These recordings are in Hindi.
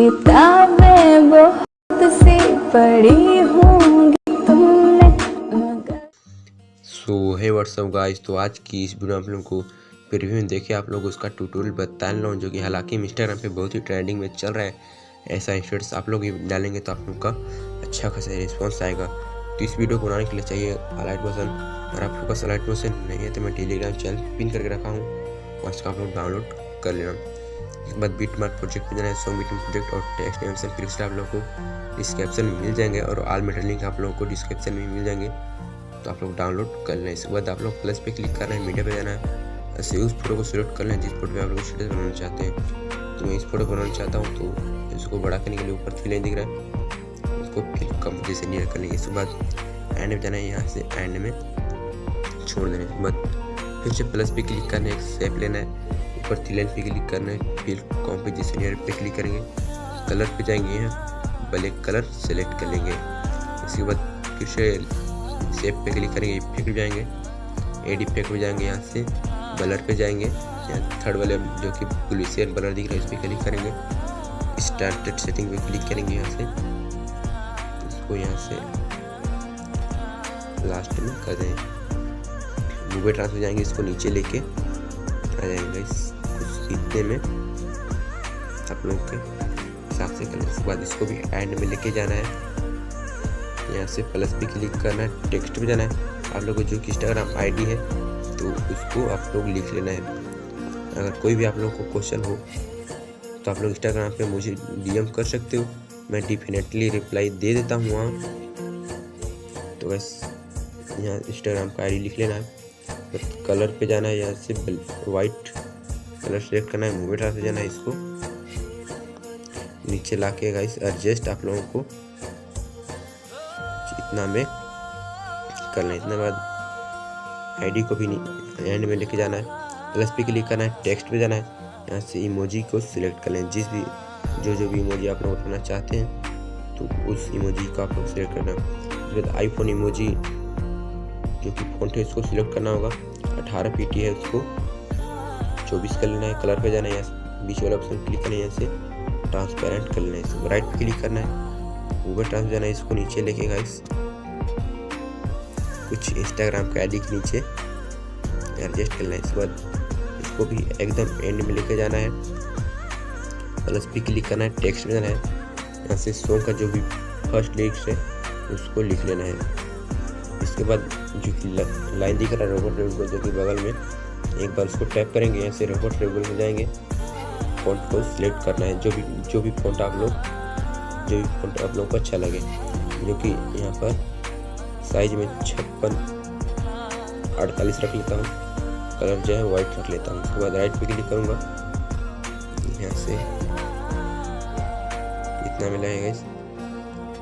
किताबें बहुत सी पढ़ी होंगी तुमने सो है व्हाट्सअप गाइस तो आज की इस वीडियो में आप लोगों को प्रीव्यू में देखे आप लोग उसका ट्यूटोरियल बता हूँ जो कि हालाँकि इंस्टाग्राम पे बहुत ही ट्रेंडिंग में चल रहा है। ऐसा इंस्टेट्स आप लोग डालेंगे तो आप लोग का अच्छा खासा रिस्पॉन्स आएगा। तो इस वीडियो को बनाने के लिए चाहिए अलाइट बटन अगर आप लोग का अलाइट बटन नहीं है तो मैं टेलीग्राम चैनल पिन करके रखा हूँ, और इसका आप लोग डाउनलोड कर लेना। इसके बाद बीट मार्क प्रोजेक्ट पे जाना है। सॉन्ग मीटिंग प्रोजेक्ट और टेक्स्ट फिर से आप लोग को डिस्क्रिप्शन में मिल जाएँगे और ऑल मेटर लिंक आप लोगों को डिस्क्रिप्शन में मिल जाएँगे। तो आप लोग डाउनलोड कर लें इसके बाद आप लोग प्लस पे क्लिक करना है, मीडिया पे जाना है। ऐसे उस फ़ोटो को सिलेक्ट कर लें जिस फ़ोटो पे आप लोग स्टेटस बनाना चाहते हैं। तो मैं इस फ़ोटो बनाना चाहता हूँ तो इसको बड़ा करने के लिए ऊपर थ्री दिख रहा है। उसको फिर कम जैसे नियर कर लेंगे इसके बाद एंड में जाना है। यहाँ से एंड में छोड़ देना इसके बाद फिर से प्लस पे क्लिक करना है। एक सेप लेना है। थ्री लाइन पे क्लिक करना है, फिर कॉम्पोजिशन नियर पे क्लिक करेंगे, कलर पे जाएँगे यहाँ ब्लैक कलर सेलेक्ट कर लेंगे। इसके बाद फिर सेप पे क्लिक करेंगे इफ़ेक्ट जाएँगे एड इफ़ेक्ट में जाएँगे यहाँ से ब्लर पे जाएँगे, यहाँ थर्ड वाले जो कि ग्लिसियन ब्लर दिख रहा है, उस पर क्लिक करेंगे स्टार्टेड सेटिंग पे क्लिक करेंगे यहाँ से इसको यहाँ से लास्ट में कर दें। मूवी ट्रांस में जाएँगे, इसको नीचे लेके आ जाएँगे इस इतने में आप लोग के हिसाब से करना उसके बाद इसको भी एंड में लेके जाना है। यहाँ से प्लस पे क्लिक करना है टेक्स्ट में जाना है। आप लोग को जो इंस्टाग्राम आईडी है तो उसको आप लोग लिख लेना है। अगर कोई भी आप लोग को क्वेश्चन हो तो आप लोग इंस्टाग्राम पे मुझे डीएम कर सकते हो। मैं डिफिनेटली रिप्लाई दे देता हूँ वहाँ। तो बस यहाँ इंस्टाग्राम का आईडी लिख लेना है। बस कलर पे जाना है, यहाँ से वाइट कलर सेलेक्ट करना है मूवी ट्रांस से जाना है इसको। नीचे ला के गाइस एडजस्ट आप लोगों को। इतना में करना है इतना बाद आईडी को भी एंड में लेके जाना है। प्लस पे क्लिक करना है टेक्स्ट पे जाना है। यहाँ से इमोजी को सिलेक्ट कर लें, जिस भी, जो जो भी इमोजी आप लोग उठाना चाहते हैं तो उस इमोजी को आप लोग सिलेक्ट करना उसके बाद आईफोन इमोजी जो कि फ़ोन है उसको सिलेक्ट करना होगा। अठारह पी है उसको। चौबीस कर लेना है, कलर पे जाना है यहाँ से, बीच वाला ऑप्शन क्लिक करना है यहाँ से ट्रांसपेरेंट कर लेना है इसको राइट क्लिक करना है गूगल ट्रांस जाना है इसको नीचे लेके गाइस कुछ इंस्टाग्राम का आईडी के नीचे एडजस्ट करना है इसके बाद, इसको भी एकदम एंड में लेके जाना है। प्लस भी क्लिक करना है टेक्स्ट में जाना है, यहाँ से सॉन्ग का जो भी फ़र्स्ट लिरिक्स है, उसको लिख लेना है। इसके बाद जो कि लाइन दिख रहा है रोबोट रेबल जो कि बगल में एक बार उसको टैप करेंगे यहाँ से रोबोट रेबल में जाएँगे। फॉन्ट को सिलेक्ट करना है, जो भी जो भी फॉन्ट आप लोग, जो भी फॉन्ट आप लोग को अच्छा लगे। जो कि यहाँ पर साइज़ में छप्पन, अड़तालीस रख लेता हूँ। कलर जो है वाइट रख लेता हूँ। उसके बाद राइट पे क्लिक करूँगा। यहाँ से जितना मिला है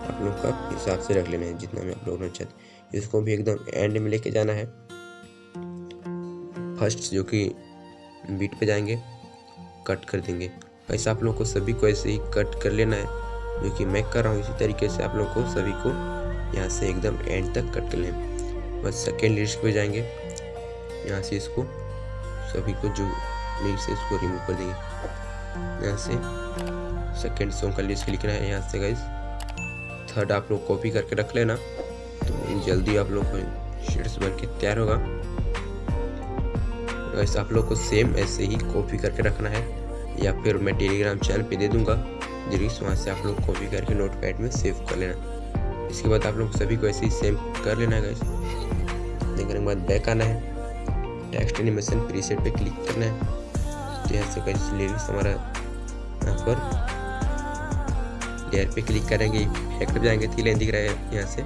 आप लोग का हिसाब से रख लेना है, जितना में आप लोग चाहते इसको भी एकदम एंड में लेके जाना है। फ़र्स्ट जो कि बीट पे जाएँगे, कट कर देंगे। ऐसा आप लोग को सभी को ऐसे ही कट कर लेना है, जो कि मैं कर रहा हूँ इसी तरीके से आप लोग को सभी को यहाँ से एकदम एंड तक कट कर लें बस सेकेंड लिस्ट पे जाएँगे, यहाँ से इसको सभी को जो लिस्ट है इसको रिमूव कर देंगे। यहाँ से सेकेंड सॉन्ग का लिस्ट लिखना है यहाँ से गाइज़ थर्ड आप लोग कॉपी करके रख लेना तो जल्दी आप लोग को शीट्स बन के तैयार होगा। वैसे आप लोग को सेम ऐसे ही कॉपी करके रखना है। या फिर मैं टेलीग्राम चैनल पे दे दूँगा, जिस वहाँ से आप लोग कॉपी करके नोट पैड में सेव कर लेना। इसके बाद आप लोग सभी को ऐसे ही सेम कर लेना है गैस करने के बाद बैक आना है। टेक्स्ट एनिमेशन प्रीसेट पे क्लिक करना है। तो यहाँ से कैसे लिरिक्स हमारा यहाँ पर लेयर पे क्लिक करेंगे। इफ़ेक्ट जाएँगे थी लाइन दिख रहा है। यहाँ से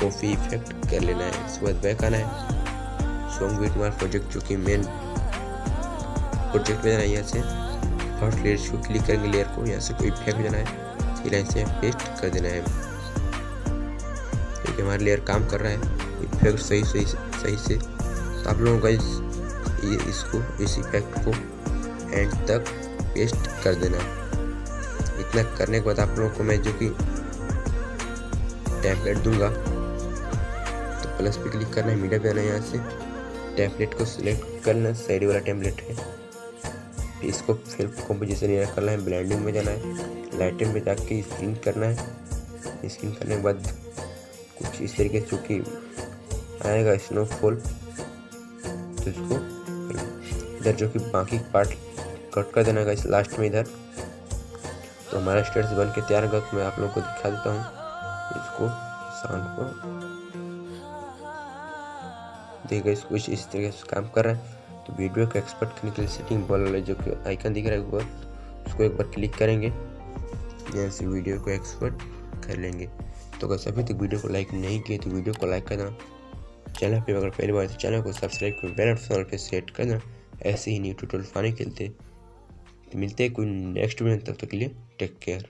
कॉफ़ी इफ़ेक्ट कर लेना है। इसके बाद बैक आना है। सॉन्ग विथ मार प्रोजेक्ट जो कि मेन प्रोजेक्ट में जाना है यहाँ से फ़र्स्ट लेयर को क्लिक करेंगे लेयर को यहाँ से कोई इफ़ेक्ट जाना है थी लाइन से पेस्ट कर देना है कि हमारा लेयर काम कर रहा है इफ़ेक्ट सही सही सही से तो आप लोगों का इस इसको इस इफ़ेक्ट को एंड तक पेस्ट कर देना है इतना करने के बाद आप लोगों को मैं जो कि टैबलेट दूँगा तो प्लस पे क्लिक करना है मीडिया पे आना है यहाँ से टैबलेट को सिलेक्ट करना साइड वाला टैबलेट है। इसको फिर कॉम्पोजिशन एरिया करना है ब्लेंडिंग में जाना है लाइटिंग में जाके स्क्रीन करना है। स्क्रीन करने के बाद कुछ इस तरीके से चूँकि आएगा स्नोफॉल तो इसको इधर जो कि बाकी पार्ट कट कर देना इस लास्ट में इधर। तो हमारा स्टेट्स बन के तैयार होगा तो मैं आप लोगों को दिखा देता हूँ। इसको साउंड को देखिए कुछ इस तरीके से काम कर रहा है। तो वीडियो को एक्सपर्ट करने के लिए सेटिंग बॉल जो कि आइकन दिख रहा है ऊपर उसको एक बार क्लिक करेंगे। जैसे वीडियो को एक्सपर्ट कर लेंगे। तो अगर सभी तक वीडियो को लाइक नहीं किए तो वीडियो को लाइक करना। चैनल पे अगर पहली बार तो चैनल को सब्सक्राइब कर बेल आइकन पे सेट करना। ऐसे ही न्यू ट्यूटोरियल पाने के लिए तो मिलते हैं कोई नेक्स्ट वीडियो तब तक के लिए टेक केयर